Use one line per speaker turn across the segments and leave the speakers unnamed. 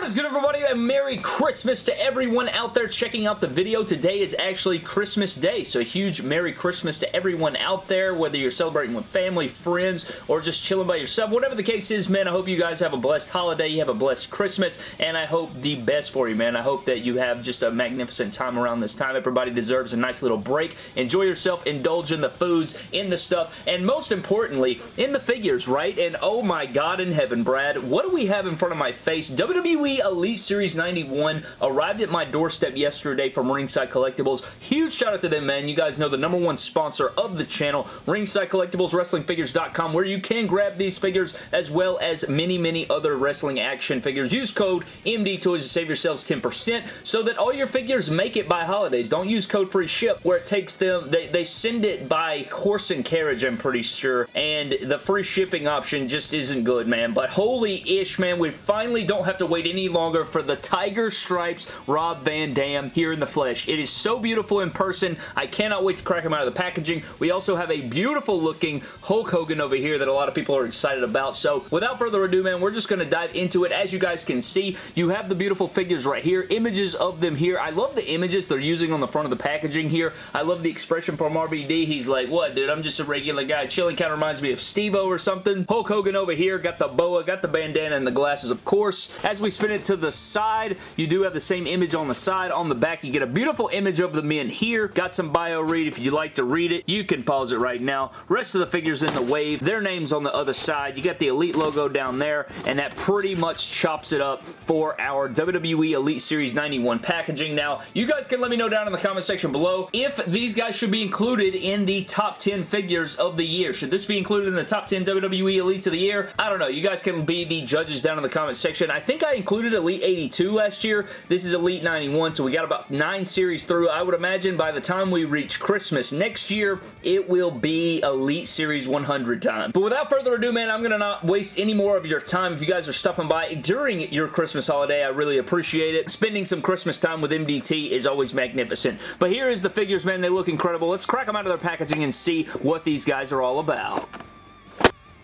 What is good everybody and Merry Christmas to everyone out there checking out the video. Today is actually Christmas Day, so a huge Merry Christmas to everyone out there, whether you're celebrating with family, friends, or just chilling by yourself. Whatever the case is, man, I hope you guys have a blessed holiday, you have a blessed Christmas, and I hope the best for you, man. I hope that you have just a magnificent time around this time. Everybody deserves a nice little break. Enjoy yourself, indulge in the foods, in the stuff, and most importantly, in the figures, right? And oh my god in heaven, Brad, what do we have in front of my face? WWE Elite Series 91 arrived at my doorstep yesterday from Ringside Collectibles. Huge shout out to them, man. You guys know the number one sponsor of the channel, Ringside Collectibles, WrestlingFigures.com, where you can grab these figures as well as many, many other wrestling action figures. Use code MD Toys to save yourselves 10% so that all your figures make it by holidays. Don't use code free ship where it takes them, they, they send it by horse and carriage, I'm pretty sure, and the free shipping option just isn't good, man. But holy ish, man, we finally don't have to wait any longer for the Tiger Stripes Rob Van Dam here in the flesh. It is so beautiful in person. I cannot wait to crack him out of the packaging. We also have a beautiful looking Hulk Hogan over here that a lot of people are excited about. So without further ado, man, we're just going to dive into it. As you guys can see, you have the beautiful figures right here. Images of them here. I love the images they're using on the front of the packaging here. I love the expression from RVD. He's like, what, dude? I'm just a regular guy. Chilling kind of reminds me of Steve-O or something. Hulk Hogan over here. Got the boa, got the bandana and the glasses, of course. As we spin it to the side, you do have the same image on the side. On the back, you get a beautiful image of the men here. Got some bio read. If you'd like to read it, you can pause it right now. Rest of the figures in the wave, their names on the other side. You got the Elite logo down there, and that pretty much chops it up for our WWE Elite Series 91 packaging. Now, you guys can let me know down in the comment section below if these guys should be included in the top 10 figures of the year. Should this be included in the top 10 WWE Elites of the year? I don't know. You guys can be the judges down in the comment section. I think I included Elite Elite 82 last year. This is Elite 91, so we got about nine series through. I would imagine by the time we reach Christmas next year, it will be Elite Series 100 time. But without further ado, man, I'm going to not waste any more of your time. If you guys are stopping by during your Christmas holiday, I really appreciate it. Spending some Christmas time with MDT is always magnificent. But here is the figures, man. They look incredible. Let's crack them out of their packaging and see what these guys are all about.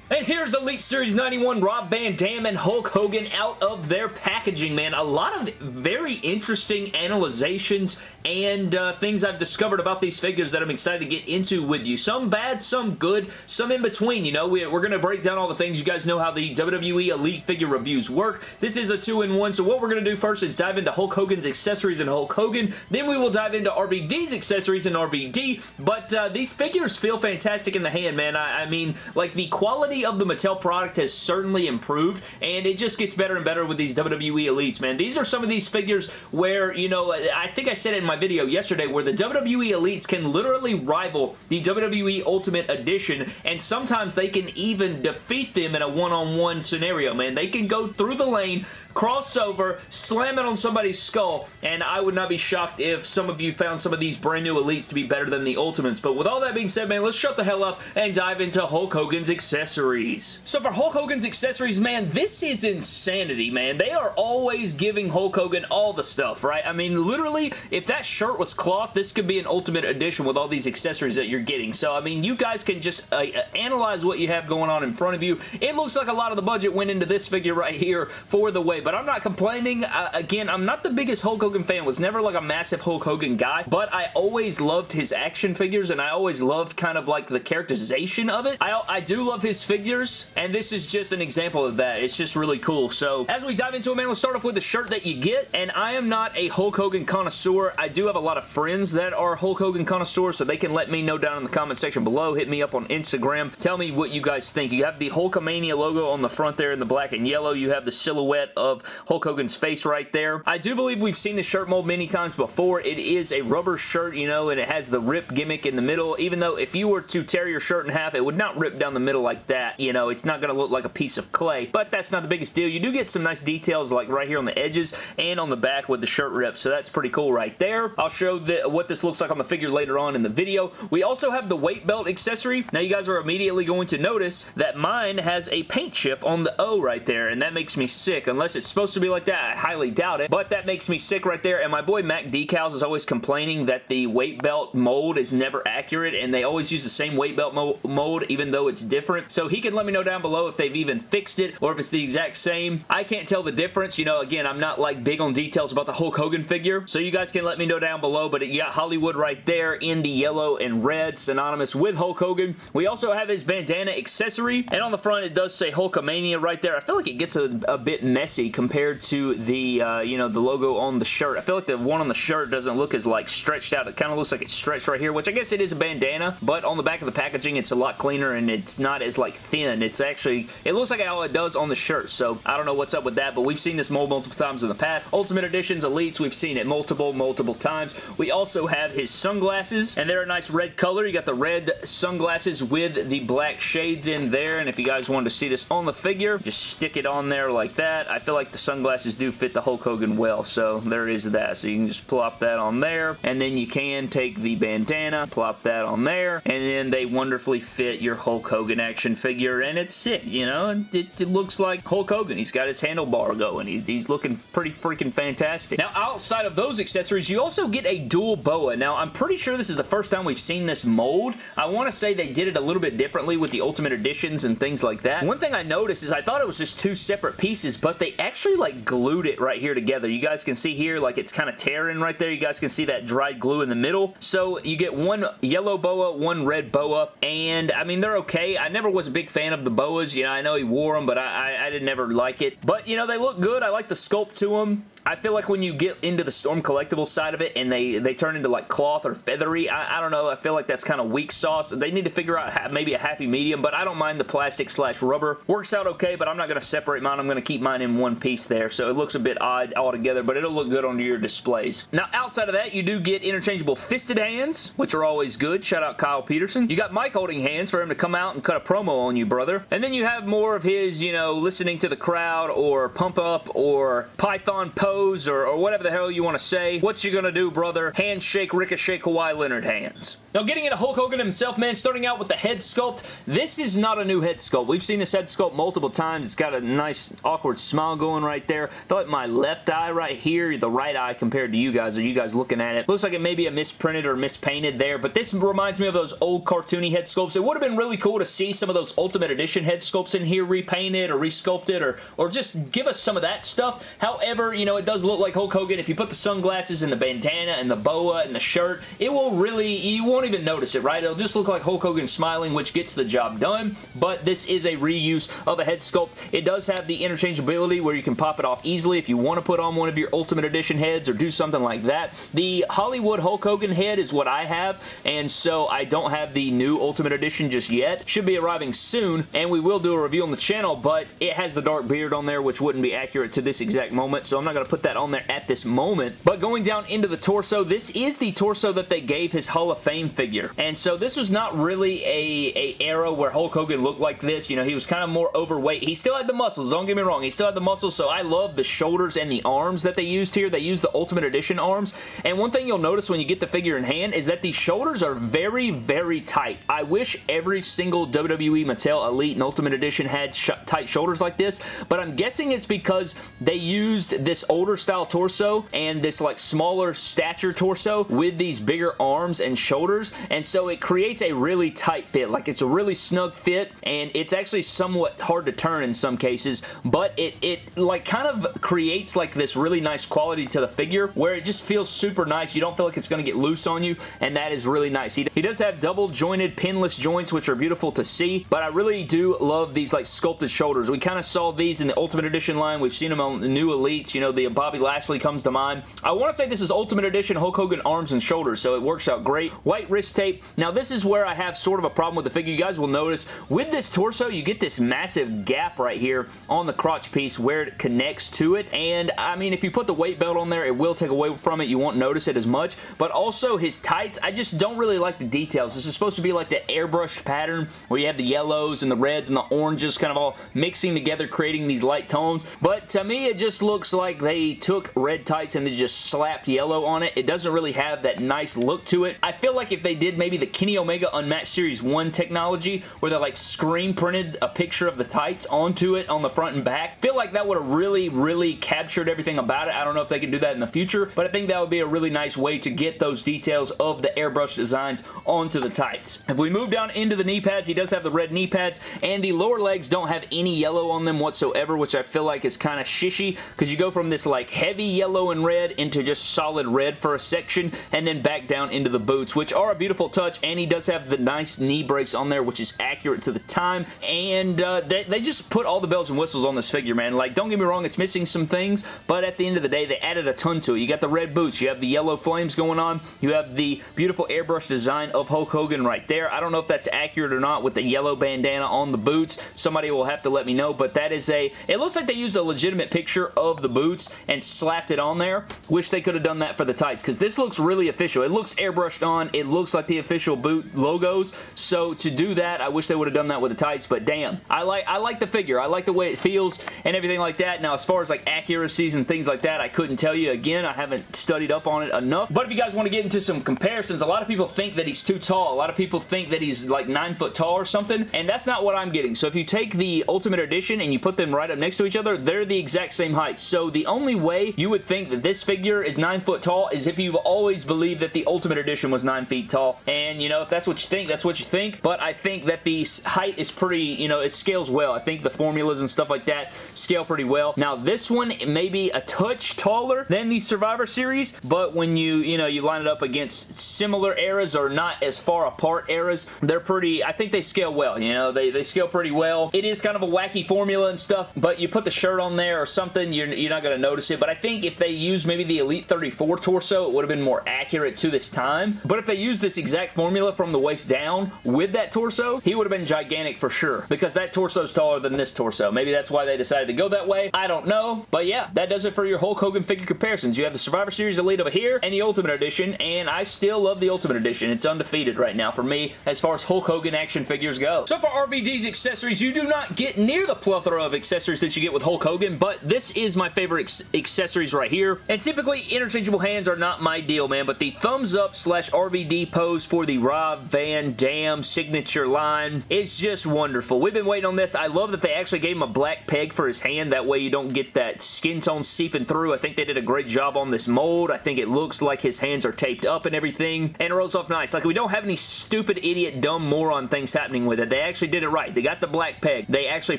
And here's Elite Series 91 Rob Van Dam and Hulk Hogan out of their packaging, man. A lot of very interesting analyzations and uh, things I've discovered about these figures that I'm excited to get into with you. Some bad, some good, some in between, you know. We, are going to break down all the things. You guys know how the WWE Elite figure reviews work. This is a two-in-one, so what we're going to do first is dive into Hulk Hogan's accessories and Hulk Hogan. Then we will dive into RVD's accessories and RVD, but uh, these figures feel fantastic in the hand, man. I, I mean, like, the quality quality of the Mattel product has certainly improved, and it just gets better and better with these WWE Elites, man. These are some of these figures where, you know, I think I said it in my video yesterday, where the WWE Elites can literally rival the WWE Ultimate Edition, and sometimes they can even defeat them in a one-on-one -on -one scenario, man. They can go through the lane, crossover, slam it on somebody's skull, and I would not be shocked if some of you found some of these brand new Elites to be better than the Ultimates. But with all that being said, man, let's shut the hell up and dive into Hulk Hogan's accessories. So for Hulk Hogan's accessories, man, this is insanity, man. They are always giving Hulk Hogan all the stuff, right? I mean, literally, if that shirt was cloth, this could be an Ultimate Edition with all these accessories that you're getting. So, I mean, you guys can just uh, uh analyze what you have going on in front of you. It looks like a lot of the budget went into this figure right here for the way but I'm not complaining. Uh, again, I'm not the biggest Hulk Hogan fan. Was never like a massive Hulk Hogan guy, but I always loved his action figures, and I always loved kind of like the characterization of it. I, I do love his figures, and this is just an example of that. It's just really cool. So, as we dive into it, man, let's start off with the shirt that you get, and I am not a Hulk Hogan connoisseur. I do have a lot of friends that are Hulk Hogan connoisseurs, so they can let me know down in the comment section below. Hit me up on Instagram. Tell me what you guys think. You have the Hulkamania logo on the front there in the black and yellow. You have the silhouette of of Hulk Hogan's face right there. I do believe we've seen the shirt mold many times before. It is a rubber shirt, you know, and it has the rip gimmick in the middle, even though if you were to tear your shirt in half, it would not rip down the middle like that. You know, it's not going to look like a piece of clay, but that's not the biggest deal. You do get some nice details like right here on the edges and on the back with the shirt rip, so that's pretty cool right there. I'll show the, what this looks like on the figure later on in the video. We also have the weight belt accessory. Now you guys are immediately going to notice that mine has a paint chip on the O right there, and that makes me sick, unless it's supposed to be like that. I highly doubt it, but that makes me sick right there, and my boy Mac Decals is always complaining that the weight belt mold is never accurate, and they always use the same weight belt mo mold, even though it's different, so he can let me know down below if they've even fixed it, or if it's the exact same. I can't tell the difference, you know, again, I'm not like big on details about the Hulk Hogan figure, so you guys can let me know down below, but you got Hollywood right there in the yellow and red, synonymous with Hulk Hogan. We also have his bandana accessory, and on the front it does say Hulkamania right there. I feel like it gets a, a bit messy compared to the, uh, you know, the logo on the shirt. I feel like the one on the shirt doesn't look as, like, stretched out. It kind of looks like it's stretched right here, which I guess it is a bandana, but on the back of the packaging, it's a lot cleaner, and it's not as, like, thin. It's actually, it looks like how it does on the shirt, so I don't know what's up with that, but we've seen this mold multiple times in the past. Ultimate Editions, Elites, we've seen it multiple, multiple times. We also have his sunglasses, and they're a nice red color. You got the red sunglasses with the black shades in there, and if you guys wanted to see this on the figure, just stick it on there like that. I feel like the sunglasses do fit the Hulk Hogan well, so there is that. So you can just plop that on there, and then you can take the bandana, plop that on there, and then they wonderfully fit your Hulk Hogan action figure, and it's sick, you know? It, it looks like Hulk Hogan. He's got his handlebar going. He, he's looking pretty freaking fantastic. Now, outside of those accessories, you also get a dual boa. Now, I'm pretty sure this is the first time we've seen this mold. I want to say they did it a little bit differently with the Ultimate Editions and things like that. One thing I noticed is I thought it was just two separate pieces, but they actually like glued it right here together. You guys can see here, like it's kind of tearing right there. You guys can see that dried glue in the middle. So you get one yellow boa, one red boa, and I mean, they're okay. I never was a big fan of the boas. You know, I know he wore them, but I, I, I did never like it. But, you know, they look good. I like the sculpt to them. I feel like when you get into the Storm Collectible side of it and they, they turn into like cloth or feathery, I, I don't know, I feel like that's kind of weak sauce. They need to figure out maybe a happy medium, but I don't mind the plastic slash rubber. Works out okay, but I'm not going to separate mine. I'm going to keep mine in one piece there, so it looks a bit odd altogether, but it'll look good on your displays. Now, outside of that, you do get interchangeable fisted hands, which are always good. Shout out Kyle Peterson. You got mic holding hands for him to come out and cut a promo on you, brother. And then you have more of his, you know, listening to the crowd or pump up or Python pose or, or whatever the hell you want to say. What you gonna do, brother? Handshake Ricochet Kawhi Leonard hands. Now, getting into Hulk Hogan himself, man, starting out with the head sculpt, this is not a new head sculpt. We've seen this head sculpt multiple times. It's got a nice, awkward smile going right there. I my left eye right here, the right eye compared to you guys, are you guys looking at it? Looks like it may be a misprinted or mispainted there, but this reminds me of those old cartoony head sculpts. It would have been really cool to see some of those Ultimate Edition head sculpts in here repainted or resculpted or, or just give us some of that stuff. However, you know, it does look like Hulk Hogan. If you put the sunglasses and the bandana and the boa and the shirt, it will really, you won't even notice it, right? It'll just look like Hulk Hogan smiling, which gets the job done, but this is a reuse of a head sculpt. It does have the interchangeability where you can pop it off easily if you want to put on one of your Ultimate Edition heads or do something like that. The Hollywood Hulk Hogan head is what I have, and so I don't have the new Ultimate Edition just yet. Should be arriving soon, and we will do a review on the channel, but it has the dark beard on there, which wouldn't be accurate to this exact moment, so I'm not going to put that on there at this moment. But going down into the torso, this is the torso that they gave his Hall of Fame figure. And so this was not really a, a era where Hulk Hogan looked like this. You know, he was kind of more overweight. He still had the muscles, don't get me wrong. He still had the muscles, so I love the shoulders and the arms that they used here. They used the Ultimate Edition arms. And one thing you'll notice when you get the figure in hand is that the shoulders are very, very tight. I wish every single WWE Mattel Elite and Ultimate Edition had sh tight shoulders like this, but I'm guessing it's because they used this older style torso and this like smaller stature torso with these bigger arms and shoulders, and so it creates a really tight fit. Like it's a really snug fit, and it's actually somewhat hard to turn in some cases, but it, it like kind of creates like this really nice quality to the figure where it just feels super nice. You don't feel like it's going to get loose on you, and that is really nice. He, he does have double jointed pinless joints, which are beautiful to see, but I really do love these like sculpted shoulders. We kind of saw these in the Ultimate Edition line. We've seen them on the new Elites. You know, the Bobby Lashley comes to mind. I want to say this is Ultimate Edition Hulk Hogan arms and shoulders, so it works out great. White wrist tape. Now, this is where I have sort of a problem with the figure. You guys will notice with this torso, you get this massive gap right here on the crotch piece where it connects to it, and I mean, if you put the weight belt on there, it will take away from it. You won't notice it as much, but also his tights, I just don't really like the details. This is supposed to be like the airbrushed pattern where you have the yellows and the reds and the oranges kind of all mixing together, creating these light tones, but to me, it just looks like they took red tights and they just slapped yellow on it. It doesn't really have that nice look to it. I feel like if they did maybe the Kenny Omega Unmatched Series 1 technology where they like screen printed a picture of the tights onto it on the front and back, feel like that would have really, really captured everything about it. I don't know if they can do that in the future, but I think that would be a really nice way to get those details of the airbrush designs onto the tights. If we move down into the knee pads, he does have the red knee pads, and the lower legs don't have any yellow on them whatsoever, which I feel like is kind of shishy, because you go from this like heavy yellow and red into just solid red for a section, and then back down into the boots, which are a beautiful touch, and he does have the nice knee brace on there, which is accurate to the time, and uh, they, they just put all the bells and whistles on this figure, man. Like, don't get me wrong, it's missing some things, but at the end of the day, they added a ton to it. You got the red boots, you have the yellow flames going on, you have the beautiful airbrush design of Hulk Hogan right there. I don't know if that's accurate or not with the yellow bandana on the boots. Somebody will have to let me know, but that is a, it looks like they used a legitimate picture of the boots and slapped it on there. Wish they could have done that for the tights, because this looks really official. It looks airbrushed on. It looks like the official boot logos, so to do that, I wish they would have done that with the tights, but damn. I like, I like the figure. I like the way it feels and everything like that. Now, as far as like accuracies and things like that, I couldn't tell you. Again, I haven't studied up on it enough, but if you guys want to get into some comparisons, a lot of people think that he's too tall. A lot of people think that he's like 9 foot tall or something, and that's not what I'm getting. So if you take the Ultimate Edition and you put them right up next to each other, they're the exact same height. So the only way you would think that this figure is 9 foot tall is if you've always believed that the Ultimate Edition was 9 feet tall. And, you know, if that's what you think, that's what you think. But I think that the height is pretty, you know, it scales well. I think the formulas and stuff like that scale pretty well. Now, this one may be a touch taller than the Survivor Series, but when you, you know, you line it up against similar eras or not as far apart eras, they're pretty, I think they scale well, you know, they, they scale pretty well. It is kind of a wacky formula and stuff, but you put the shirt on there or something, you're, you're not going to notice it, but I think if they use maybe the Elite 34 torso, it would have been more accurate to this time, but if they use this exact formula from the waist down with that torso, he would have been gigantic for sure, because that torso is taller than this torso. Maybe that's why they decided to go that way. I don't know, but yeah, that does it for your Hulk Hogan figure comparisons. You have the Survivor Series Elite over here and the Ultimate Edition, and I still love the Ultimate Edition. It's undefeated right now for me as far as Hulk Hogan action figures go. So for RVD's accessories, you do not get near the plethora of accessories that you get with Hulk Hogan, but this is my favorite accessories right here. And typically, interchangeable hands are not my deal, man, but the thumbs up slash RVD pose for the Rob Van Dam signature line is just wonderful. We've been waiting on this. I love that they actually gave him a black peg for his hand. That way you don't get that skin tone seeping through. I think they did a great job on this mold. I think it looks like his hands are taped up and everything, and it rolls off nice. Like, we don't have any stupid, idiot, dumb, moron things happening with it. They actually did it right. They got the black peg. They actually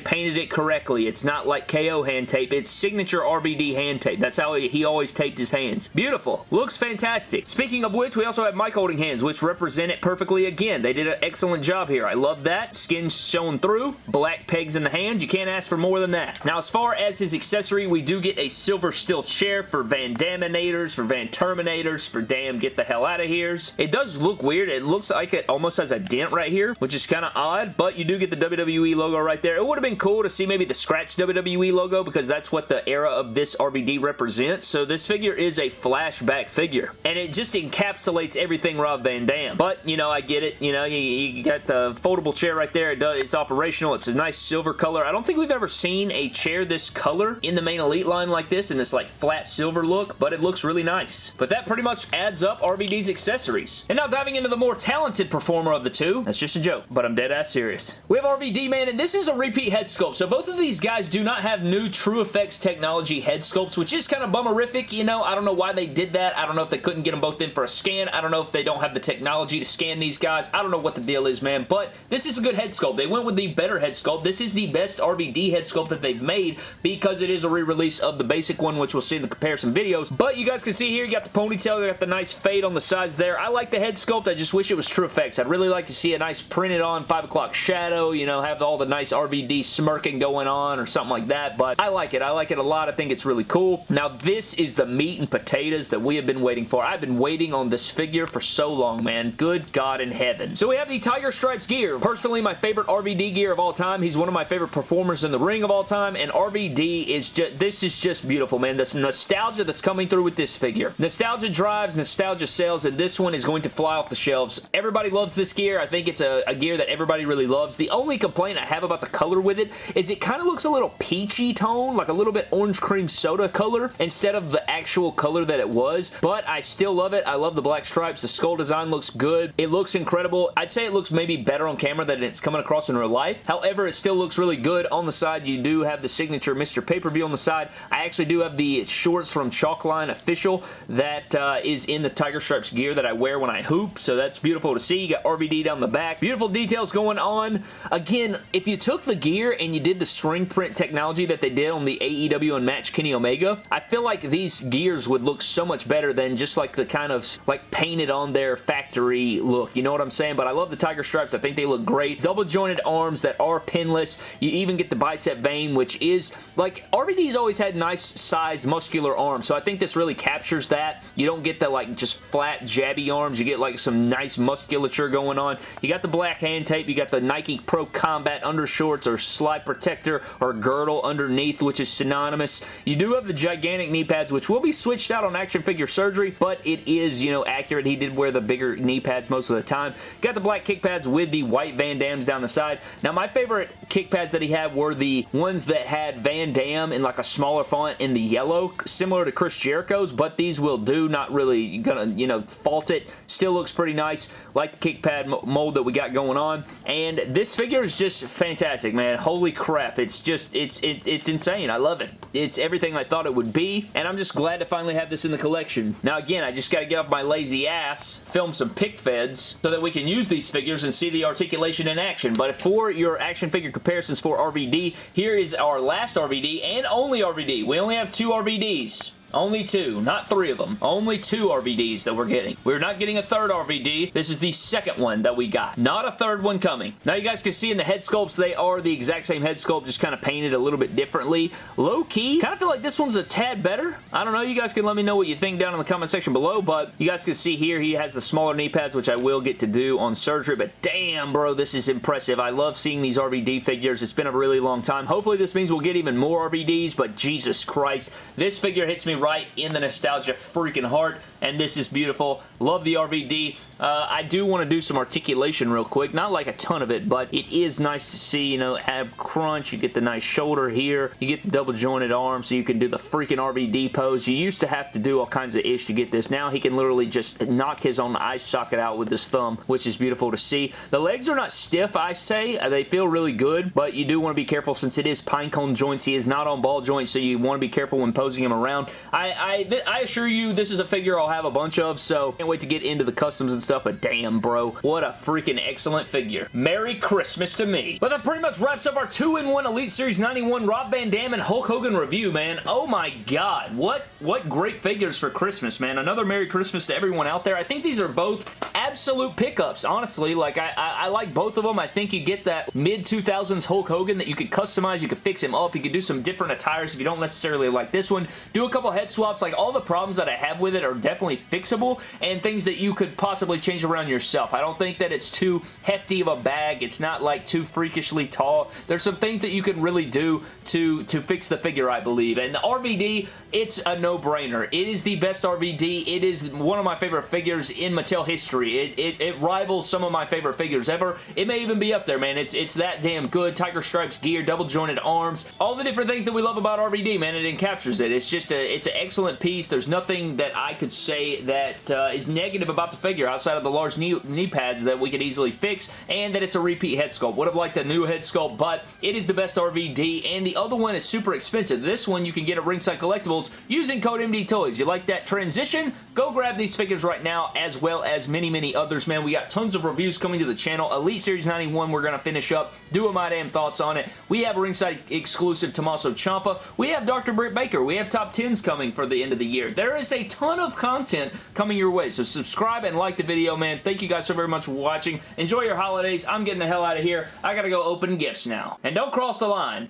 painted it correctly. It's not like KO hand tape. It's signature RVD hand tape. That's how he, he always taped his hands. Beautiful. Looks fantastic. Speaking of which, we also have Mike holding hands, which represent it perfectly again. They did an excellent job here. I love that. Skin showing through. Black pegs in the hands. You can't ask for more than that. Now, as far as his accessory, we do get a silver steel chair for Van Daminators, for Van Terminators, for Damn Get the Hell Out of Here's. It does look weird. It looks like it almost has a dent right here, which is kind of odd, but you do get the WWE logo right there. It would have been cool to see maybe the scratch WWE logo because that's what the era of this RVD represents. So this figure is a flashback figure, and it just encapsulates everything Rob Van Dam. But, you know, I get it. You know, you, you got the foldable chair right there. It does, it's operational. It's a nice silver color. I don't think we've ever seen a chair this color in the main Elite line like this, in this like flat silver look, but it looks really nice. But that pretty much adds up RVD's accessories. And now diving into the more talented performer of the two. That's just a joke, but I'm dead ass serious. We have RVD, man, and this is a repeat head sculpt. So both of these guys do not have new TrueFX technology head sculpts, which is kind of bummerific, you know. I don't know why they did that. I don't know if they couldn't get them both in for a scan. I don't know if they don't have the technology to scan these guys. I don't know what the deal is, man, but this is a good head sculpt. They went with the better head sculpt. This is the best RVD head sculpt that they've made because it is a re-release of the basic one, which we'll see in the comparison videos. But you guys can see here, you got the ponytail, you got the nice fade on the sides there. I like the head sculpt. I just wish it was TrueFX. I'd really like to see a nice printed on 5 o'clock shadow, you know, have all the nice RVD smirking going on or something like that, but I like it. I like it a lot. I think it's really cool. Now, this is the meat and potatoes that we have been waiting for. I've been waiting on this figure for so long, man. Good God in heaven. So we have the Tiger Stripes gear. Personally, my favorite RVD gear of all time. He's one of my favorite performers in the ring of all time, and RVD is just, this is just beautiful, man. This nostalgia that's coming through with this figure. Nostalgia drives, nostalgia sells, and this one is going to fly off the shelves. Everybody loves this gear. I think it's a, a gear that everybody really loves. The only complaint I have about the color with it is it kind of looks a little peachy tone, like a little bit orange cream soda color instead of the actual color that it was, but I still love it. I love the black stripes. The skull design looks good. It looks incredible. I'd say it looks maybe better on camera than it's coming across in real life. However, it still looks really good. On the side, you do have the signature Mr. Pay-Per-View on the side. I actually do have the shorts from Chalkline Official that uh, is in the Tiger Stripes gear that I wear when I hoop, so that's beautiful to see. You got RVD down the back. Beautiful details going on. Again, if you took the gear and you did the string print technology that they did on the AEW Unmatched Kenny Omega, I feel like these gears would look so much better than just like the kind of like painted on their factory look. You know what I'm saying? But I love the Tiger Stripes. I think they look great. Double jointed arms that are pinless. You even get the bicep vein, which is like RVD's always had nice sized muscular arms. So I think this really captures that. You don't get the like just flat jabby arms. You get like some nice musculature going on. You got the black hand tape. You got the Nike Pro Combat undershorts or slide protector or girdle underneath, which is synonymous. You do have the gigantic knee pads, which will be switched out on action figure surgery, but it is, you know, accurate. He did wear the bigger knee pads most of the time. Got the black kick pads with the white Van Dams down the side. Now, my favorite kick pads that he had were the ones that had Van Dam in like a smaller font in the yellow, similar to Chris Jericho's, but these will do. Not really gonna, you know, fault it. Still looks pretty nice. Like the kick pad mold that we got going on. And this figure is just fantastic, man. Holy crap. It's just, it's, it, it's insane. I love it. It's everything I thought it would be, and I'm just glad to finally have this in the collection. Now, again, I just got to get off my lazy ass, film some pic feds, so that we can use these figures and see the articulation in action. But for your action figure comparisons for RVD, here is our last RVD and only RVD. We only have two RVDs. Only two, not three of them. Only two RVDs that we're getting. We're not getting a third RVD. This is the second one that we got. Not a third one coming. Now you guys can see in the head sculpts, they are the exact same head sculpt, just kind of painted a little bit differently. Low key, kind of feel like this one's a tad better. I don't know. You guys can let me know what you think down in the comment section below, but you guys can see here he has the smaller knee pads, which I will get to do on surgery, but damn, bro, this is impressive. I love seeing these RVD figures. It's been a really long time. Hopefully this means we'll get even more RVDs, but Jesus Christ, this figure hits me right in the nostalgia freaking heart and this is beautiful. Love the RVD. Uh, I do want to do some articulation real quick. Not like a ton of it, but it is nice to see, you know, ab crunch. You get the nice shoulder here. You get the double jointed arm so you can do the freaking RVD pose. You used to have to do all kinds of ish to get this. Now he can literally just knock his own eye socket out with his thumb, which is beautiful to see. The legs are not stiff, I say. Uh, they feel really good, but you do want to be careful since it is pinecone joints. He is not on ball joints, so you want to be careful when posing him around. I, I, I assure you, this is a figure I'll have a bunch of, so can't wait to get into the customs and stuff, but damn, bro. What a freaking excellent figure. Merry Christmas to me. But that pretty much wraps up our 2-in-1 Elite Series 91 Rob Van Dam and Hulk Hogan review, man. Oh my god. What, what great figures for Christmas, man. Another Merry Christmas to everyone out there. I think these are both absolute pickups, honestly. Like, I, I, I like both of them. I think you get that mid-2000s Hulk Hogan that you could customize. You could fix him up. You could do some different attires if you don't necessarily like this one. Do a couple head swaps. Like, all the problems that I have with it are definitely fixable and things that you could possibly change around yourself. I don't think that it's too hefty of a bag. It's not like too freakishly tall. There's some things that you can really do to, to fix the figure, I believe. And the RVD, it's a no-brainer. It is the best RVD. It is one of my favorite figures in Mattel history. It, it, it rivals some of my favorite figures ever. It may even be up there, man. It's, it's that damn good. Tiger Stripes gear, double jointed arms, all the different things that we love about RVD, man. It encaptures it. It's just a, it's an excellent piece. There's nothing that I could say that uh, is negative about the figure outside of the large knee, knee pads that we could easily fix and that it's a repeat head sculpt. Would have liked a new head sculpt, but it is the best RVD and the other one is super expensive. This one you can get at Ringside Collectibles using code MD Toys. You like that transition? Go grab these figures right now as well as many, many others, man. We got tons of reviews coming to the channel. Elite Series 91 we're going to finish up. Do my damn thoughts on it. We have Ringside exclusive Tommaso Ciampa. We have Dr. Britt Baker. We have top 10s coming for the end of the year. There is a ton of content coming your way. So subscribe and like the video, man. Thank you guys so very much for watching. Enjoy your holidays. I'm getting the hell out of here. I gotta go open gifts now. And don't cross the line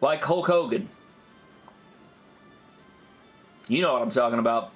like Hulk Hogan. You know what I'm talking about.